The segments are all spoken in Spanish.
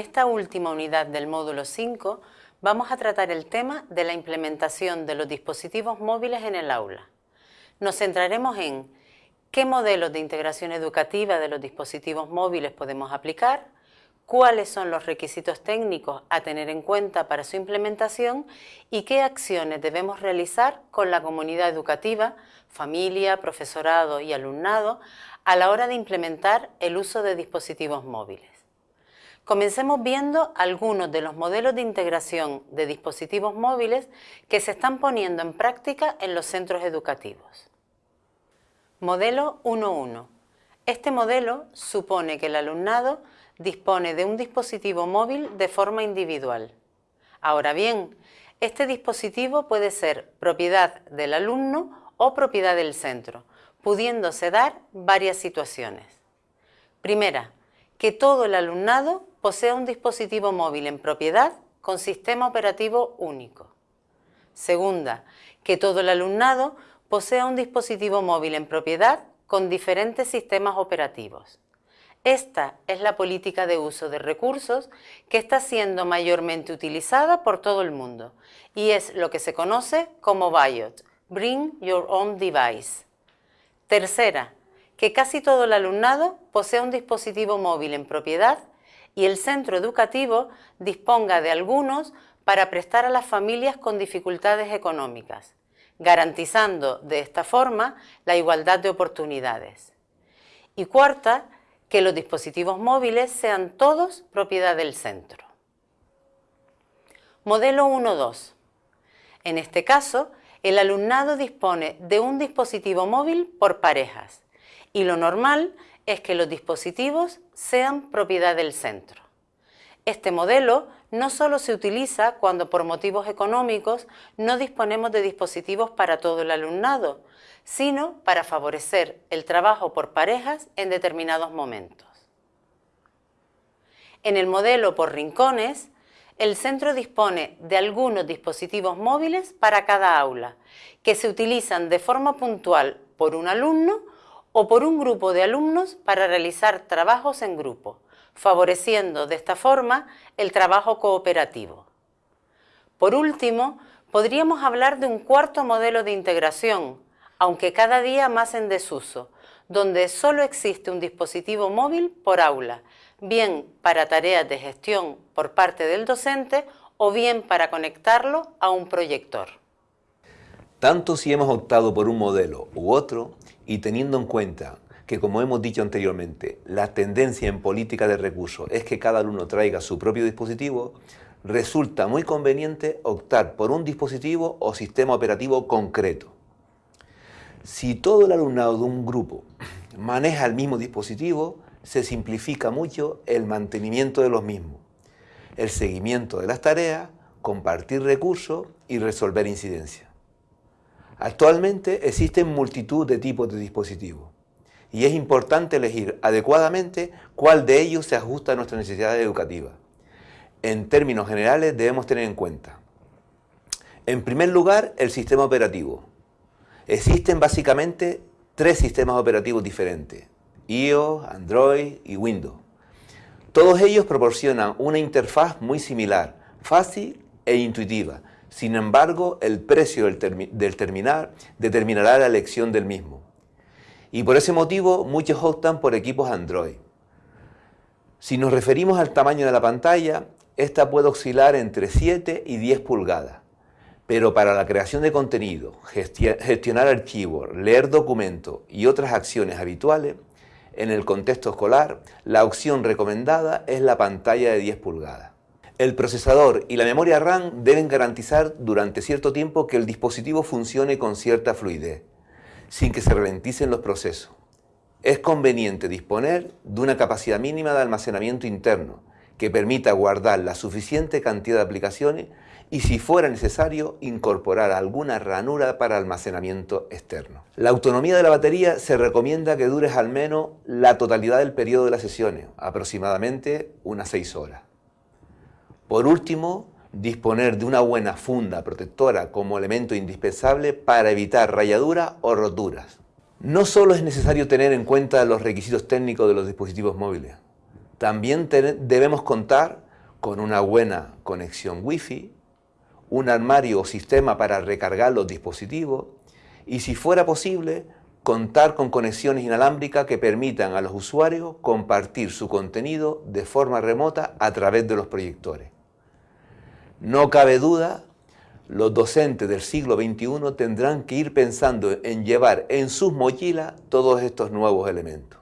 esta última unidad del módulo 5 vamos a tratar el tema de la implementación de los dispositivos móviles en el aula. Nos centraremos en qué modelos de integración educativa de los dispositivos móviles podemos aplicar, cuáles son los requisitos técnicos a tener en cuenta para su implementación y qué acciones debemos realizar con la comunidad educativa, familia, profesorado y alumnado a la hora de implementar el uso de dispositivos móviles. Comencemos viendo algunos de los modelos de integración de dispositivos móviles que se están poniendo en práctica en los centros educativos. Modelo 1.1. Este modelo supone que el alumnado dispone de un dispositivo móvil de forma individual. Ahora bien, este dispositivo puede ser propiedad del alumno o propiedad del centro, pudiéndose dar varias situaciones. Primera, que todo el alumnado posea un dispositivo móvil en propiedad con sistema operativo único. Segunda, que todo el alumnado posea un dispositivo móvil en propiedad con diferentes sistemas operativos. Esta es la política de uso de recursos que está siendo mayormente utilizada por todo el mundo y es lo que se conoce como BIOT, Bring Your Own Device. Tercera, que casi todo el alumnado posea un dispositivo móvil en propiedad y el centro educativo disponga de algunos para prestar a las familias con dificultades económicas, garantizando de esta forma la igualdad de oportunidades. Y cuarta, que los dispositivos móviles sean todos propiedad del centro. Modelo 1.2. En este caso, el alumnado dispone de un dispositivo móvil por parejas y lo normal es que los dispositivos sean propiedad del centro. Este modelo no solo se utiliza cuando por motivos económicos no disponemos de dispositivos para todo el alumnado, sino para favorecer el trabajo por parejas en determinados momentos. En el modelo por rincones, el centro dispone de algunos dispositivos móviles para cada aula, que se utilizan de forma puntual por un alumno o por un grupo de alumnos para realizar trabajos en grupo, favoreciendo de esta forma el trabajo cooperativo. Por último, podríamos hablar de un cuarto modelo de integración, aunque cada día más en desuso, donde solo existe un dispositivo móvil por aula, bien para tareas de gestión por parte del docente o bien para conectarlo a un proyector. Tanto si hemos optado por un modelo u otro, y teniendo en cuenta que, como hemos dicho anteriormente, la tendencia en política de recursos es que cada alumno traiga su propio dispositivo, resulta muy conveniente optar por un dispositivo o sistema operativo concreto. Si todo el alumnado de un grupo maneja el mismo dispositivo, se simplifica mucho el mantenimiento de los mismos, el seguimiento de las tareas, compartir recursos y resolver incidencias. Actualmente existen multitud de tipos de dispositivos y es importante elegir adecuadamente cuál de ellos se ajusta a nuestras necesidades educativas. En términos generales debemos tener en cuenta, en primer lugar, el sistema operativo. Existen básicamente tres sistemas operativos diferentes, iOS, Android y Windows. Todos ellos proporcionan una interfaz muy similar, fácil e intuitiva, sin embargo, el precio del, terminal determinará la elección del mismo. Y por ese motivo, muchos optan por equipos Android. Si nos referimos al tamaño de la pantalla, esta puede oscilar entre 7 y 10 pulgadas. Pero para la creación de contenido, gestionar archivos, leer documentos y otras acciones habituales, en el contexto escolar, la opción recomendada es la pantalla de 10 pulgadas. El procesador y la memoria RAM deben garantizar durante cierto tiempo que el dispositivo funcione con cierta fluidez, sin que se ralenticen los procesos. Es conveniente disponer de una capacidad mínima de almacenamiento interno, que permita guardar la suficiente cantidad de aplicaciones y si fuera necesario incorporar alguna ranura para almacenamiento externo. La autonomía de la batería se recomienda que dure al menos la totalidad del periodo de las sesiones, aproximadamente unas 6 horas. Por último, disponer de una buena funda protectora como elemento indispensable para evitar rayaduras o roturas. No solo es necesario tener en cuenta los requisitos técnicos de los dispositivos móviles, también debemos contar con una buena conexión Wi-Fi, un armario o sistema para recargar los dispositivos y si fuera posible, contar con conexiones inalámbricas que permitan a los usuarios compartir su contenido de forma remota a través de los proyectores. No cabe duda, los docentes del siglo XXI tendrán que ir pensando en llevar en sus mochilas todos estos nuevos elementos.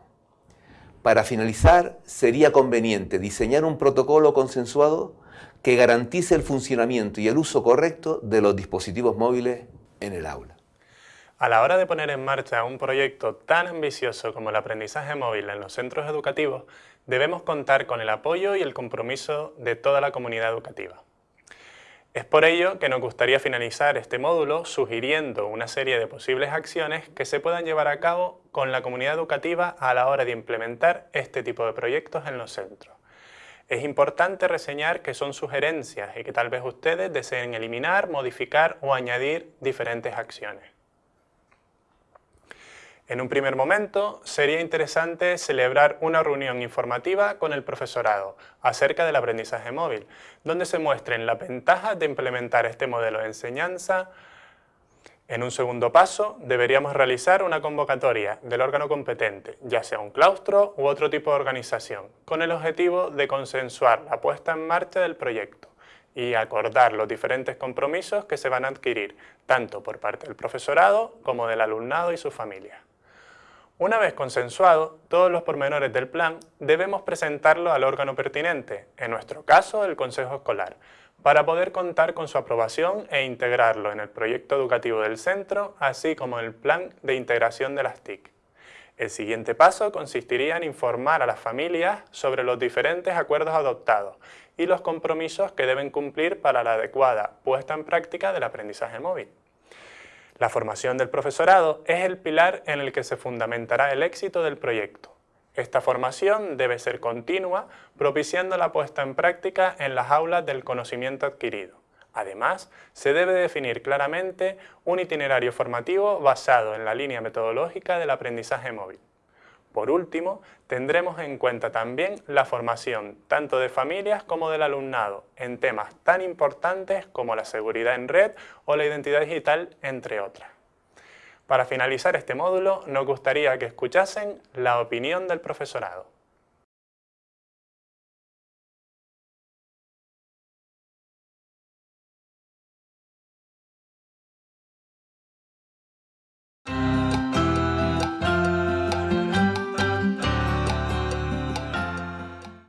Para finalizar, sería conveniente diseñar un protocolo consensuado que garantice el funcionamiento y el uso correcto de los dispositivos móviles en el aula. A la hora de poner en marcha un proyecto tan ambicioso como el aprendizaje móvil en los centros educativos, debemos contar con el apoyo y el compromiso de toda la comunidad educativa. Es por ello que nos gustaría finalizar este módulo sugiriendo una serie de posibles acciones que se puedan llevar a cabo con la comunidad educativa a la hora de implementar este tipo de proyectos en los centros. Es importante reseñar que son sugerencias y que tal vez ustedes deseen eliminar, modificar o añadir diferentes acciones. En un primer momento, sería interesante celebrar una reunión informativa con el profesorado acerca del aprendizaje móvil, donde se muestren las ventajas de implementar este modelo de enseñanza. En un segundo paso, deberíamos realizar una convocatoria del órgano competente, ya sea un claustro u otro tipo de organización, con el objetivo de consensuar la puesta en marcha del proyecto y acordar los diferentes compromisos que se van a adquirir, tanto por parte del profesorado como del alumnado y su familia. Una vez consensuado todos los pormenores del plan, debemos presentarlo al órgano pertinente, en nuestro caso el Consejo Escolar, para poder contar con su aprobación e integrarlo en el proyecto educativo del centro, así como en el plan de integración de las TIC. El siguiente paso consistiría en informar a las familias sobre los diferentes acuerdos adoptados y los compromisos que deben cumplir para la adecuada puesta en práctica del aprendizaje móvil. La formación del profesorado es el pilar en el que se fundamentará el éxito del proyecto. Esta formación debe ser continua, propiciando la puesta en práctica en las aulas del conocimiento adquirido. Además, se debe definir claramente un itinerario formativo basado en la línea metodológica del aprendizaje móvil. Por último, tendremos en cuenta también la formación tanto de familias como del alumnado en temas tan importantes como la seguridad en red o la identidad digital, entre otras. Para finalizar este módulo, nos gustaría que escuchasen la opinión del profesorado.